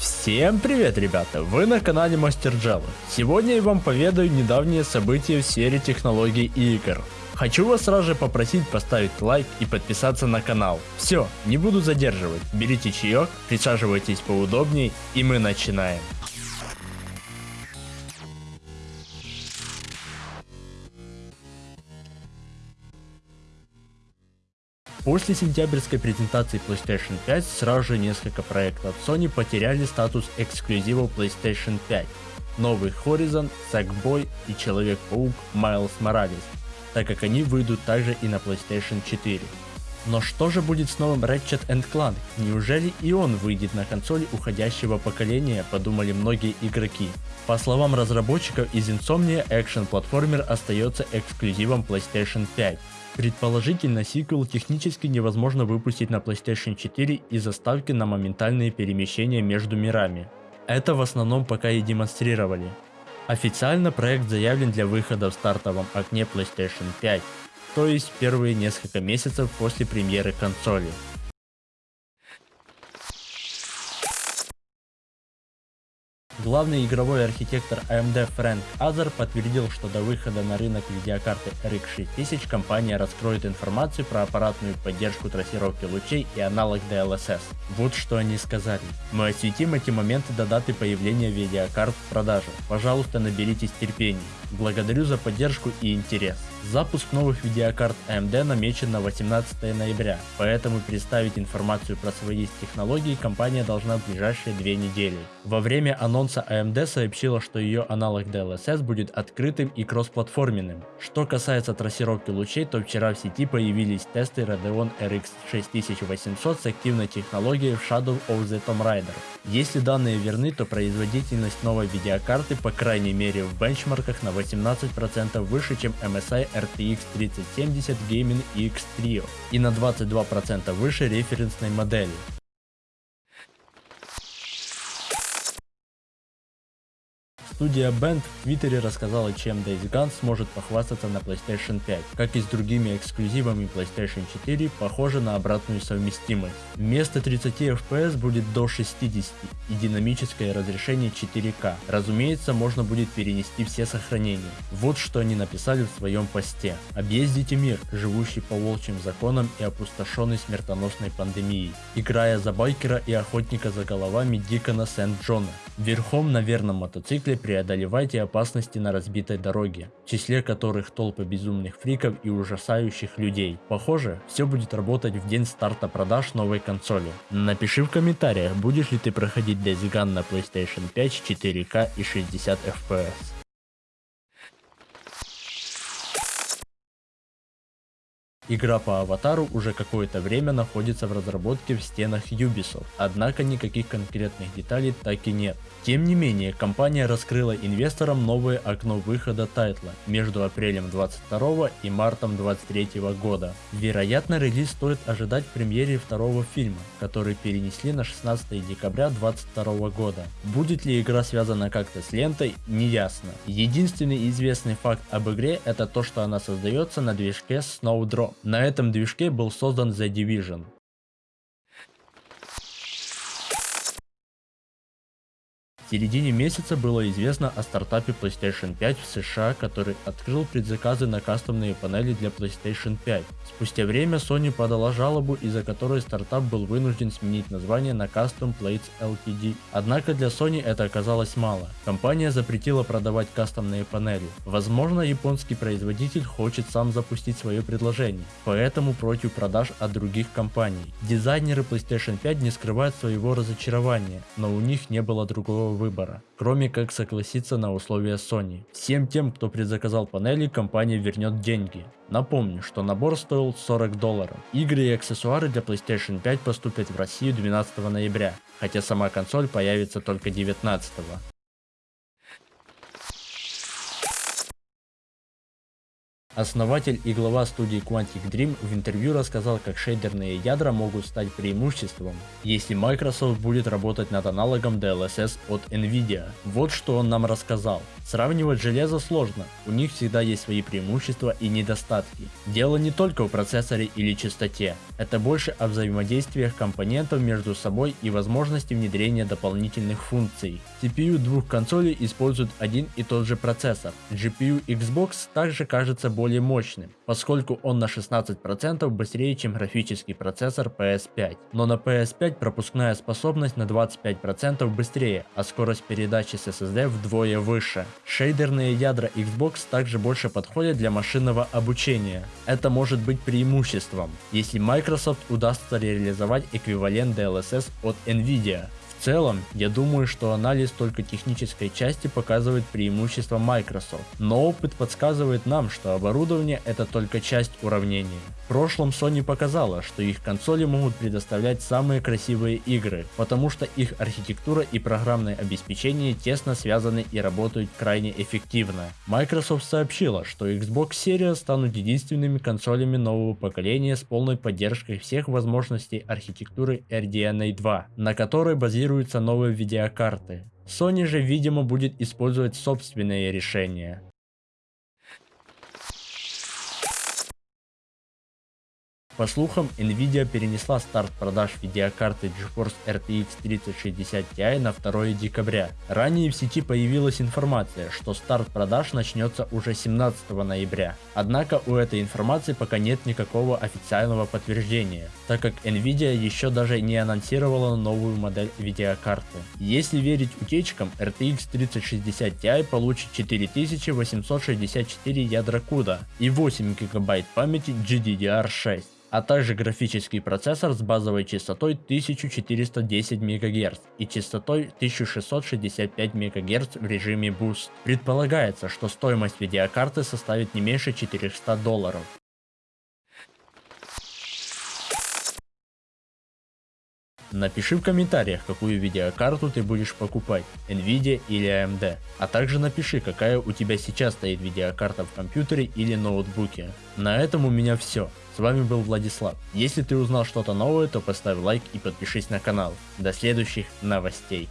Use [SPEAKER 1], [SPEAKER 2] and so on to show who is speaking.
[SPEAKER 1] Всем привет, ребята! Вы на канале Мастер Джава. Сегодня я вам поведаю недавние события в сфере технологий и игр. Хочу вас сразу же попросить поставить лайк и подписаться на канал. Все, не буду задерживать. Берите чаек, присаживайтесь поудобнее и мы начинаем. После сентябрьской презентации PlayStation 5 сразу же несколько проектов Sony потеряли статус эксклюзивов PlayStation 5. Новый Horizon, Sackboy и Человек-паук Miles Morales, так как они выйдут также и на PlayStation 4. Но что же будет с новым Ratchet Clank? Неужели и он выйдет на консоли уходящего поколения, подумали многие игроки. По словам разработчиков из Insomnia, экшен-платформер остается эксклюзивом PlayStation 5. Предположительно, сиквел технически невозможно выпустить на PlayStation 4 из-за ставки на моментальные перемещения между мирами. Это в основном пока и демонстрировали. Официально проект заявлен для выхода в стартовом окне PlayStation 5, то есть первые несколько месяцев после премьеры консоли. Главный игровой архитектор AMD Фрэнк Азер подтвердил, что до выхода на рынок видеокарты RX 6000 компания раскроет информацию про аппаратную поддержку трассировки лучей и аналог DLSS. Вот что они сказали. Мы осветим эти моменты до даты появления видеокарт в продаже. Пожалуйста, наберитесь терпения. Благодарю за поддержку и интерес. Запуск новых видеокарт AMD намечен на 18 ноября, поэтому представить информацию про свои технологии компания должна в ближайшие две недели. Во время анонса AMD сообщила, что ее аналог DLSS будет открытым и кроссплатформенным. Что касается трассировки лучей, то вчера в сети появились тесты Radeon RX 6800 с активной технологией Shadow of the Tomb Raider. Если данные верны, то производительность новой видеокарты по крайней мере в бенчмарках на 18% выше, чем MSI RTX 3070 Gaming X Trio и на 22% выше референсной модели. Студия Band в Твиттере рассказала, чем Days Gone сможет похвастаться на PlayStation 5. Как и с другими эксклюзивами PlayStation 4, похоже на обратную совместимость. Вместо 30 FPS будет до 60 и динамическое разрешение 4К. Разумеется, можно будет перенести все сохранения. Вот что они написали в своем посте. Объездите мир, живущий по волчьим законам и опустошенный смертоносной пандемией, играя за байкера и охотника за головами Дикона Сент-Джона. Верхом на верном мотоцикле преодолевайте опасности на разбитой дороге, в числе которых толпы безумных фриков и ужасающих людей. Похоже, все будет работать в день старта продаж новой консоли. Напиши в комментариях, будешь ли ты проходить Days Gone на PlayStation 5 4К и 60 FPS. Игра по Аватару уже какое-то время находится в разработке в стенах Ubisoft, однако никаких конкретных деталей так и нет. Тем не менее, компания раскрыла инвесторам новое окно выхода тайтла между апрелем 22 и мартом 23 года. Вероятно, релиз стоит ожидать премьере второго фильма, который перенесли на 16 декабря 22 года. Будет ли игра связана как-то с лентой, не ясно. Единственный известный факт об игре это то, что она создается на движке Snowdrop. На этом движке был создан The Division. В середине месяца было известно о стартапе PlayStation 5 в США, который открыл предзаказы на кастомные панели для PlayStation 5. Спустя время Sony подала жалобу, из-за которой стартап был вынужден сменить название на Custom Plates Ltd. Однако для Sony это оказалось мало. Компания запретила продавать кастомные панели. Возможно, японский производитель хочет сам запустить свое предложение, поэтому против продаж от других компаний. Дизайнеры PlayStation 5 не скрывают своего разочарования, но у них не было другого выбора, кроме как согласиться на условия Sony. Всем тем, кто предзаказал панели, компания вернет деньги. Напомню, что набор стоил 40 долларов. Игры и аксессуары для PlayStation 5 поступят в Россию 12 ноября, хотя сама консоль появится только 19. Основатель и глава студии Quantic Dream в интервью рассказал, как шейдерные ядра могут стать преимуществом, если Microsoft будет работать над аналогом DLSS от Nvidia. Вот что он нам рассказал. Сравнивать железо сложно, у них всегда есть свои преимущества и недостатки. Дело не только в процессоре или частоте, это больше о взаимодействиях компонентов между собой и возможности внедрения дополнительных функций. CPU двух консолей используют один и тот же процессор. GPU Xbox также кажется более мощным, поскольку он на 16% быстрее чем графический процессор PS5. Но на PS5 пропускная способность на 25% быстрее, а скорость передачи с SSD вдвое выше. Шейдерные ядра Xbox также больше подходят для машинного обучения. Это может быть преимуществом, если Microsoft удастся реализовать эквивалент DLSS от Nvidia. В целом, я думаю, что анализ только технической части показывает преимущество Microsoft, но опыт подсказывает нам, что оборудование это только часть уравнения. В прошлом Sony показала, что их консоли могут предоставлять самые красивые игры, потому что их архитектура и программное обеспечение тесно связаны и работают крайне эффективно. Microsoft сообщила, что Xbox Series станут единственными консолями нового поколения с полной поддержкой всех возможностей архитектуры RDNA 2, на которой базируется тестируются новые видеокарты. Sony же видимо будет использовать собственные решения. По слухам, Nvidia перенесла старт продаж видеокарты GeForce RTX 3060 Ti на 2 декабря. Ранее в сети появилась информация, что старт продаж начнется уже 17 ноября. Однако у этой информации пока нет никакого официального подтверждения, так как Nvidia еще даже не анонсировала новую модель видеокарты. Если верить утечкам, RTX 3060 Ti получит 4864 ядра CUDA и 8 ГБ памяти GDDR6 а также графический процессор с базовой частотой 1410 МГц и частотой 1665 МГц в режиме Boost. Предполагается, что стоимость видеокарты составит не меньше 400 долларов. Напиши в комментариях, какую видеокарту ты будешь покупать, Nvidia или AMD. А также напиши, какая у тебя сейчас стоит видеокарта в компьютере или ноутбуке. На этом у меня все. С вами был Владислав. Если ты узнал что-то новое, то поставь лайк и подпишись на канал. До следующих новостей.